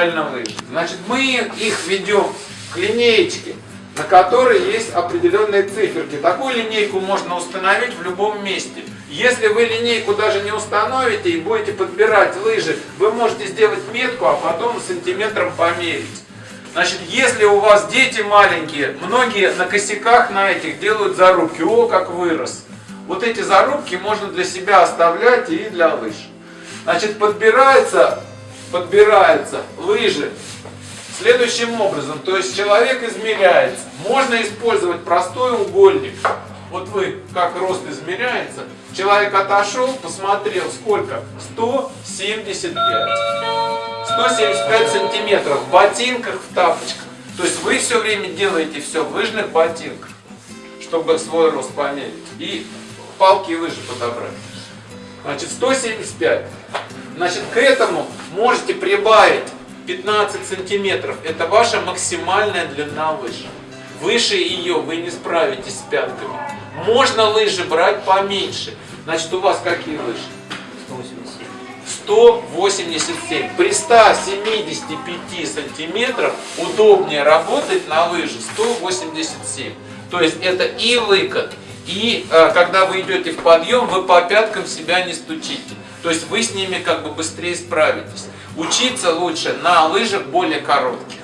правильно лыжи. Значит, мы их ведем к линеечке, на которой есть определенные циферки. Такую линейку можно установить в любом месте. Если вы линейку даже не установите и будете подбирать лыжи, вы можете сделать метку, а потом сантиметром померить. Значит, если у вас дети маленькие, многие на косяках на этих делают зарубки. О, как вырос. Вот эти зарубки можно для себя оставлять и для лыж. Значит, подбирается, подбирается лыжи следующим образом. То есть человек измеряется. Можно использовать простой угольник. Вот вы, как рост измеряется. Человек отошел, посмотрел, сколько? 175. 175 сантиметров в ботинках, в тапочках. То есть вы все время делаете все в лыжных ботинках, чтобы свой рост померить. И палки и лыжи подобрать. Значит, 175. Значит, к этому можете прибавить 15 сантиметров. Это ваша максимальная длина лыжи. Выше ее вы не справитесь с пятками. Можно лыжи брать поменьше. Значит, у вас какие лыжи? 187. 187. При 175 сантиметров удобнее работать на лыжи 187. То есть это и выкат, и э, когда вы идете в подъем, вы по пяткам себя не стучите. То есть вы с ними как бы быстрее справитесь. Учиться лучше на лыжах более коротких.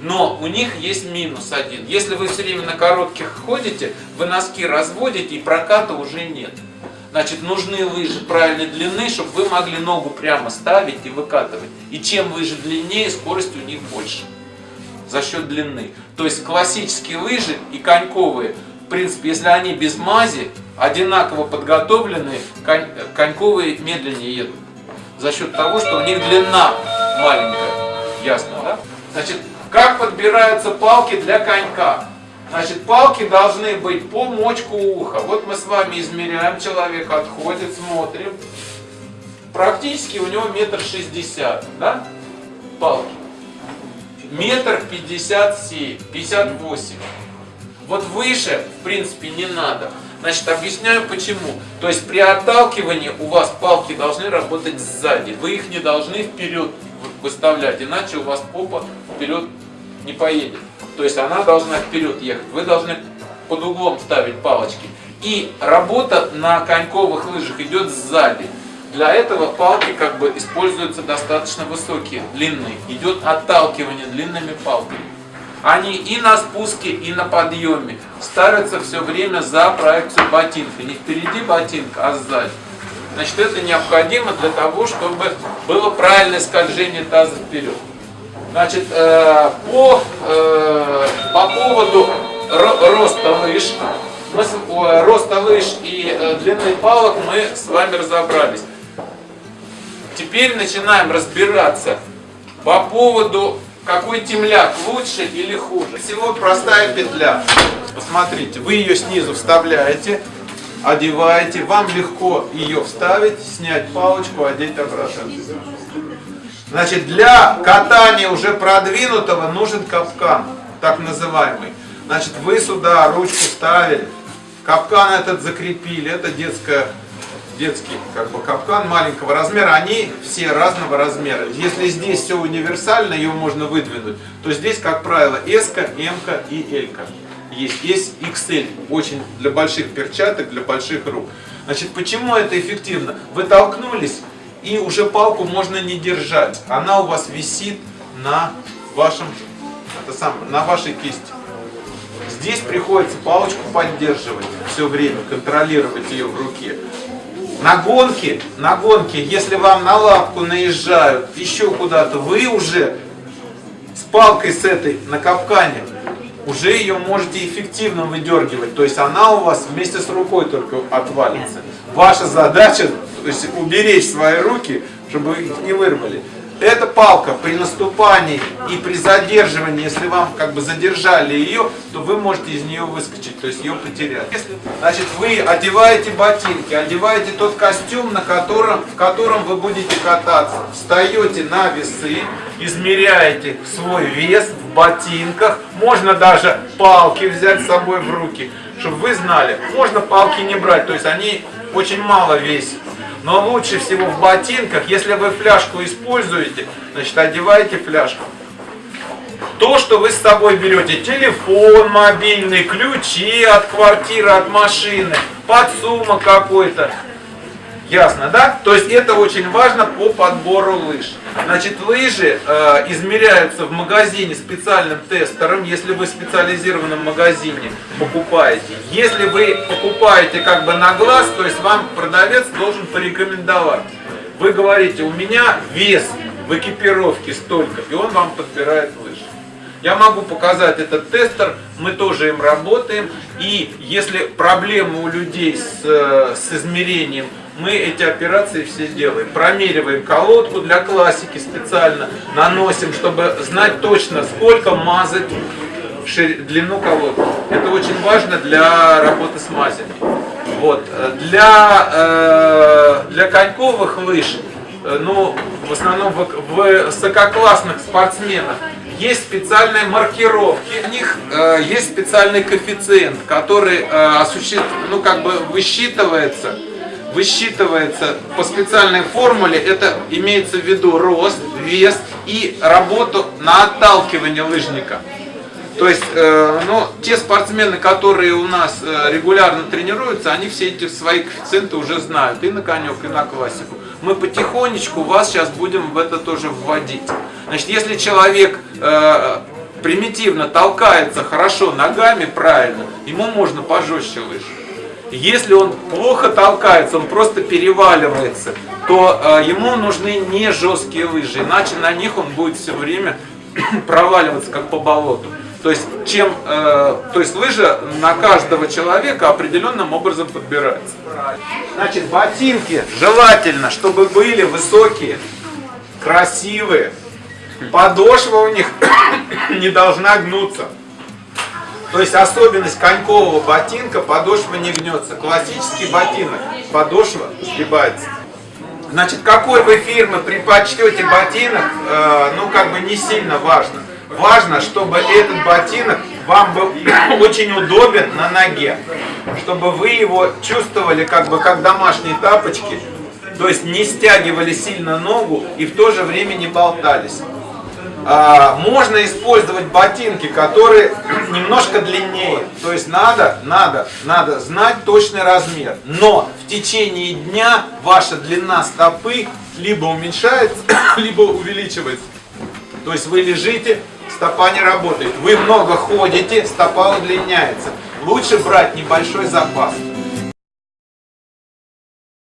Но у них есть минус один. Если вы все время на коротких ходите, вы носки разводите и проката уже нет. Значит, нужны лыжи правильной длины, чтобы вы могли ногу прямо ставить и выкатывать. И чем лыжи длиннее, скорость у них больше. За счет длины. То есть классические лыжи и коньковые, в принципе, если они без мази, одинаково подготовленные, конь, коньковые медленнее едут. За счет того, что у них длина маленькая. Ясно, да? Значит, как подбираются палки для конька? Значит, палки должны быть по мочку уха. Вот мы с вами измеряем, человек отходит, смотрим. Практически у него метр шестьдесят, да? Палки. Метр пятьдесят семь, пятьдесят восемь. Вот выше, в принципе, не надо. Значит, объясняю почему. То есть при отталкивании у вас палки должны работать сзади. Вы их не должны вперед выставлять, иначе у вас попа вперед не поедет. То есть она должна вперед ехать. Вы должны под углом ставить палочки. И работа на коньковых лыжах идет сзади. Для этого палки как бы используются достаточно высокие, длинные. Идет отталкивание длинными палками. Они и на спуске, и на подъеме ставятся все время за проекцию ботинка. Не впереди ботинка, а сзади. Значит, это необходимо для того, чтобы было правильное скольжение таза вперед. Значит, э, по, э, по поводу роста лыж, мы, э, роста лыж и э, длины палок мы с вами разобрались. Теперь начинаем разбираться по поводу, какой темляк лучше или хуже. Всего простая петля. Посмотрите, вы ее снизу вставляете, одеваете, вам легко ее вставить, снять палочку, одеть обратно. Значит, для катания уже продвинутого нужен капкан, так называемый. Значит, вы сюда ручку ставили, капкан этот закрепили, это детская, детский как бы капкан маленького размера, они все разного размера. Если здесь все универсально, его можно выдвинуть, то здесь, как правило, S, M и L есть. Есть XL, очень для больших перчаток, для больших рук. Значит, почему это эффективно? Вы толкнулись, и уже палку можно не держать. Она у вас висит на вашем, это сам, на вашей кисти. Здесь приходится палочку поддерживать все время, контролировать ее в руке. На гонке, на гонке, если вам на лапку наезжают, еще куда-то, вы уже с палкой с этой на капкане уже ее можете эффективно выдергивать. То есть она у вас вместе с рукой только отвалится. Ваша задача то есть уберечь свои руки, чтобы их не вырвали. Эта палка при наступании и при задерживании, если вам как бы задержали ее, то вы можете из нее выскочить, то есть ее потерять. Если, значит, вы одеваете ботинки, одеваете тот костюм, на котором, в котором вы будете кататься. Встаете на весы, измеряете свой вес в ботинках. Можно даже палки взять с собой в руки, чтобы вы знали. Можно палки не брать, то есть они очень мало весят. Но лучше всего в ботинках, если вы фляжку используете, значит одевайте фляжку. То, что вы с собой берете, телефон мобильный, ключи от квартиры, от машины, подсумок какой-то, Ясно, да? То есть это очень важно по подбору лыж. Значит, лыжи э, измеряются в магазине специальным тестером, если вы в специализированном магазине покупаете. Если вы покупаете как бы на глаз, то есть вам продавец должен порекомендовать. Вы говорите, у меня вес в экипировке столько, и он вам подбирает лыжи. Я могу показать этот тестер, мы тоже им работаем. И если проблемы у людей с, э, с измерением мы эти операции все делаем. Промериваем колодку для классики специально, наносим, чтобы знать точно, сколько мазать длину колодки. Это очень важно для работы с мазями. Вот. Для, э, для коньковых лыж, э, ну, в основном в высококлассных спортсменах, есть специальные маркировки, у них э, есть специальный коэффициент, который э, осуществ... ну, как бы высчитывается высчитывается по специальной формуле, это имеется в виду рост, вес и работу на отталкивание лыжника. То есть, э, ну, те спортсмены, которые у нас э, регулярно тренируются, они все эти свои коэффициенты уже знают, и на конек, и на классику. Мы потихонечку вас сейчас будем в это тоже вводить. Значит, если человек э, примитивно толкается хорошо ногами правильно, ему можно пожестче лыжи. Если он плохо толкается, он просто переваливается, то э, ему нужны не жесткие лыжи, иначе на них он будет все время проваливаться как по болоту. То есть, чем, э, то есть лыжа на каждого человека определенным образом подбирается. Значит, ботинки желательно, чтобы были высокие, красивые. Подошва у них не должна гнуться. То есть особенность конькового ботинка, подошва не гнется. Классический ботинок, подошва сгибается. Значит, какой вы фирмы предпочтете ботинок, э, ну как бы не сильно важно. Важно, чтобы этот ботинок вам был очень удобен на ноге. Чтобы вы его чувствовали как бы как домашние тапочки. То есть не стягивали сильно ногу и в то же время не болтались. А, можно использовать ботинки, которые немножко длиннее. То есть надо, надо, надо знать точный размер. Но в течение дня ваша длина стопы либо уменьшается, либо увеличивается. То есть вы лежите, стопа не работает. Вы много ходите, стопа удлиняется. Лучше брать небольшой запас.